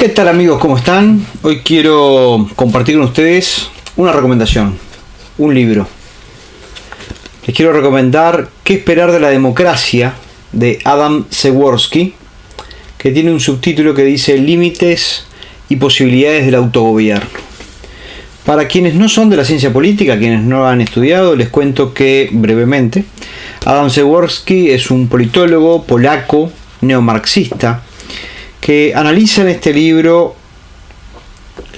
¿Qué tal amigos? ¿Cómo están? Hoy quiero compartir con ustedes una recomendación, un libro. Les quiero recomendar ¿Qué esperar de la democracia? de Adam Seworski, que tiene un subtítulo que dice Límites y posibilidades del autogobierno. Para quienes no son de la ciencia política, quienes no han estudiado, les cuento que brevemente Adam Seworski es un politólogo polaco neomarxista que analiza en este libro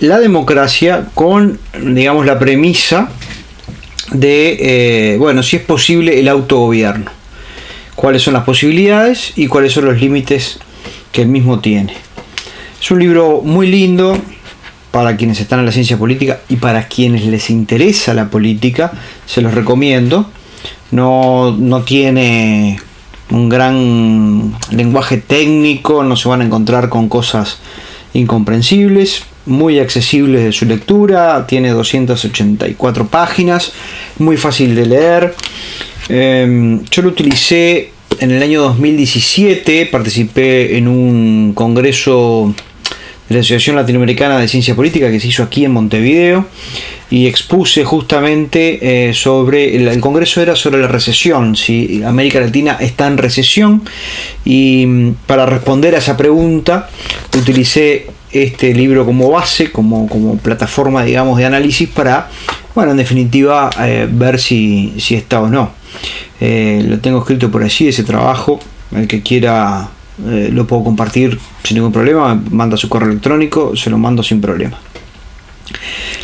la democracia con, digamos, la premisa de, eh, bueno, si es posible el autogobierno, cuáles son las posibilidades y cuáles son los límites que el mismo tiene. Es un libro muy lindo para quienes están en la ciencia política y para quienes les interesa la política, se los recomiendo. No, no tiene un gran lenguaje técnico, no se van a encontrar con cosas incomprensibles, muy accesibles de su lectura, tiene 284 páginas, muy fácil de leer. Em, yo lo utilicé en el año 2017, participé en un congreso de la Asociación Latinoamericana de Ciencia Política que se hizo aquí en Montevideo y expuse justamente eh, sobre, el, congreso era sobre la recesión, si América Latina está en recesión y mm, para responder a esa pregunta utilicé este libro como base, como, como plataforma digamos de análisis para, bueno, en definitiva eh, ver si, si, está o no. Eh, lo tengo escrito por allí, ese trabajo, el que quiera lo puedo compartir sin ningún problema, manda su correo electrónico, se lo mando sin problema.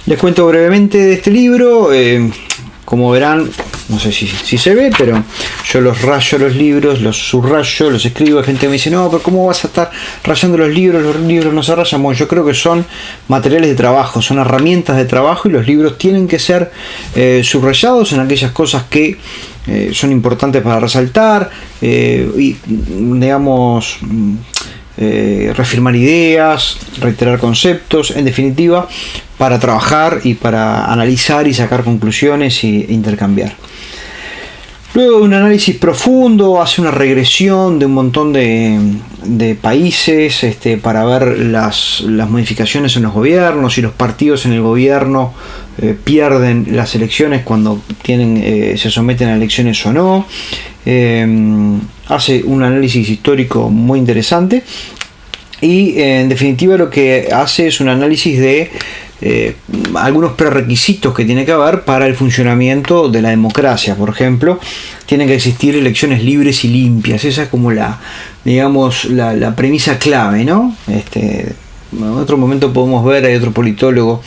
Les cuento brevemente de este libro. Eh, como verán, no sé si, se ve, pero yo los rayo los libros, los subrayo, los escribo. Hay gente me dice, no, pero ¿cómo vas a estar rayando los libros? Los libros no se rayan. Bueno, yo creo que son materiales de trabajo, son herramientas de trabajo y los libros tienen que ser eh, subrayados en aquellas cosas que eh, son importantes para resaltar y, digamos, eh, reafirmar ideas, reiterar conceptos, en definitiva, para trabajar y para analizar y sacar conclusiones e intercambiar. Luego de un análisis profundo, hace una regresión de un montón de, países este, para ver las, modificaciones en los gobiernos y los partidos en el gobierno eh, pierden las elecciones cuando tienen, eh, se someten a elecciones o no. Em, hace un análisis histórico muy interesante y en definitiva lo que hace es un análisis de eh, algunos prerequisitos que tiene que haber para el funcionamiento de la democracia. Por ejemplo, tienen que existir elecciones libres y limpias. Esa es como la, digamos, la, premisa clave, ¿no? Este, en otro momento podemos ver, hay otro politólogo,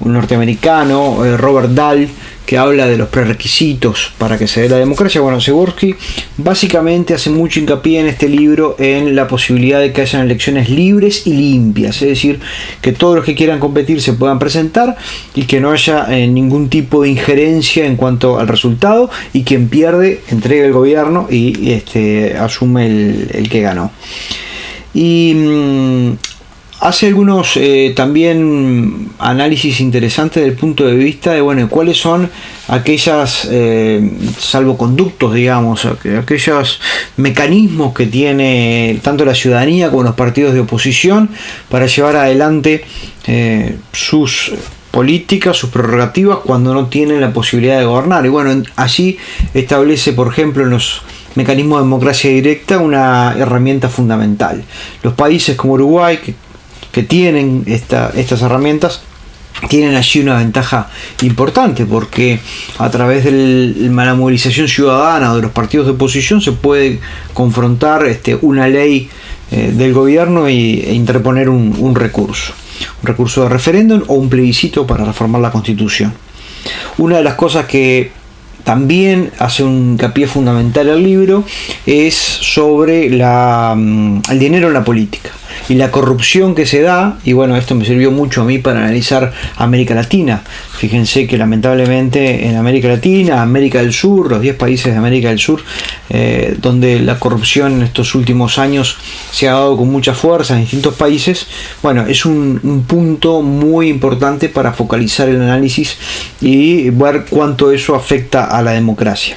un norteamericano, eh, Robert Dahl, que habla de los prerequisitos para que se dé la democracia. Bueno, Segursky básicamente hace mucho hincapié en este libro en la posibilidad de que hayan elecciones libres y limpias, es decir, que todos los que quieran competir se puedan presentar y que no haya eh, ningún tipo de injerencia en cuanto al resultado y quien pierde entrega el gobierno y este, asume el, el que ganó. Y mm, hace algunos eh, también análisis interesantes del punto de vista de bueno cuáles son aquellas eh, salvoconductos digamos aquellos mecanismos que tiene tanto la ciudadanía como los partidos de oposición para llevar adelante eh, sus políticas, sus prerrogativas cuando no tienen la posibilidad de gobernar. Y bueno, allí establece, por ejemplo, en los mecanismos de democracia directa una herramienta fundamental. Los países como Uruguay, que que tienen estas herramientas tienen allí una ventaja importante porque a través de la movilización ciudadana o de los partidos de oposición se puede confrontar este, una ley eh, del gobierno e interponer un, un, recurso, un recurso de referéndum o un plebiscito para reformar la constitución. Una de las cosas que también hace un hincapié fundamental el libro es sobre la, mm, el dinero en la política y la corrupción que se da, y bueno, esto me sirvió mucho a mí para analizar América Latina. Fíjense que lamentablemente en América Latina, América del Sur, los 10 países de América del Sur, eh, donde la corrupción en estos últimos años se ha dado con mucha fuerza en distintos países, bueno, es un, un punto muy importante para focalizar el análisis y ver cuánto eso afecta a la democracia.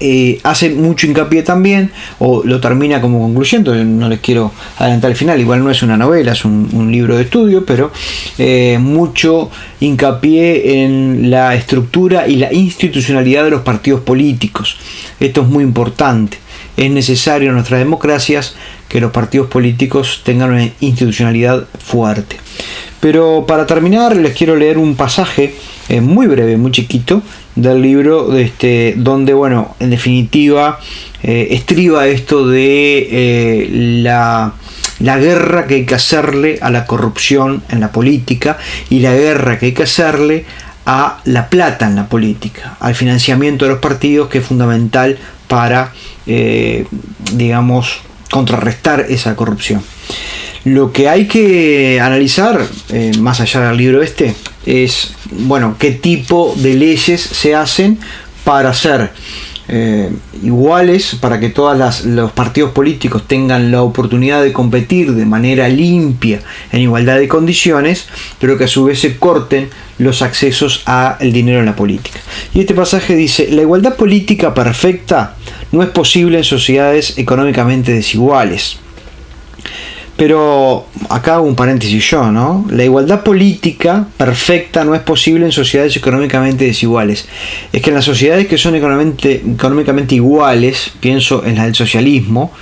Eh, hace mucho hincapié también, o lo termina como conclusión, no les quiero adelantar el final, igual no es una novela, es un, libro de estudio, pero eh, mucho hincapié en la estructura y la institucionalidad de los partidos políticos. Esto es muy importante. Es necesario en nuestras democracias que los partidos políticos tengan una institucionalidad fuerte. Pero para terminar les quiero leer un pasaje eh, muy breve, muy chiquito, del libro este, donde, bueno, en definitiva, eh, estriba esto de eh, la, la guerra que hay que hacerle a la corrupción en la política y la guerra que hay que hacerle a la plata en la política, al financiamiento de los partidos que es fundamental para, digamos, contrarrestar esa corrupción. Lo que hay que analizar, más allá del libro este, es, bueno, qué tipo de leyes se hacen para ser eh, iguales, para que todos los partidos políticos tengan la oportunidad de competir de manera limpia, en igualdad de condiciones, pero que a su vez se corten los accesos al dinero en la política. Y este pasaje dice, la igualdad política perfecta no es posible en sociedades económicamente desiguales pero acá hago un paréntesis yo, ¿no? La igualdad política perfecta no es posible en sociedades económicamente desiguales. Es que en las sociedades que son económicamente, iguales, pienso en la del socialismo,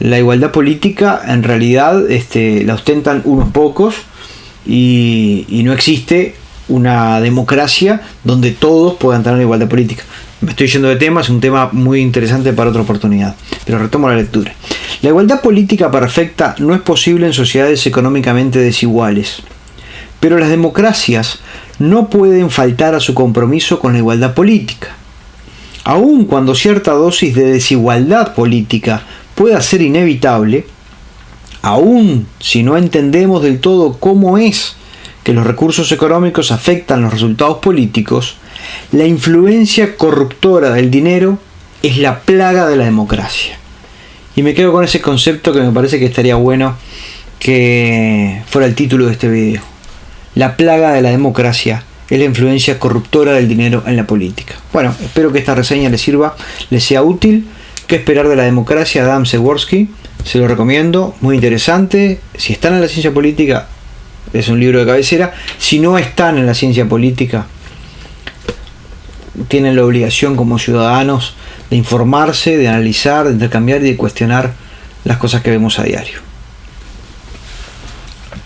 la igualdad política en realidad este, la ostentan unos pocos y, y no existe una democracia donde todos puedan tener igualdad política. Me estoy yendo de tema, es un tema muy interesante para otra oportunidad, pero retomo la lectura. La igualdad política perfecta no es posible en sociedades económicamente desiguales, pero las democracias no pueden faltar a su compromiso con la igualdad política. Aun cuando cierta dosis de desigualdad política pueda ser inevitable, aun si no entendemos del todo cómo es que los recursos económicos afectan los resultados políticos, la influencia corruptora del dinero es la plaga de la democracia. Y me quedo con ese concepto que me parece que estaría bueno que fuera el título de este video. La plaga de la democracia es la influencia corruptora del dinero en la política. Bueno, espero que esta reseña les sirva, les sea útil. ¿Qué esperar de la democracia? Adam Seworski, se lo recomiendo, muy interesante. Si están en la ciencia política, es un libro de cabecera. Si no están en la ciencia política, tienen la obligación como ciudadanos de informarse, de analizar, de intercambiar y de cuestionar las cosas que vemos a diario.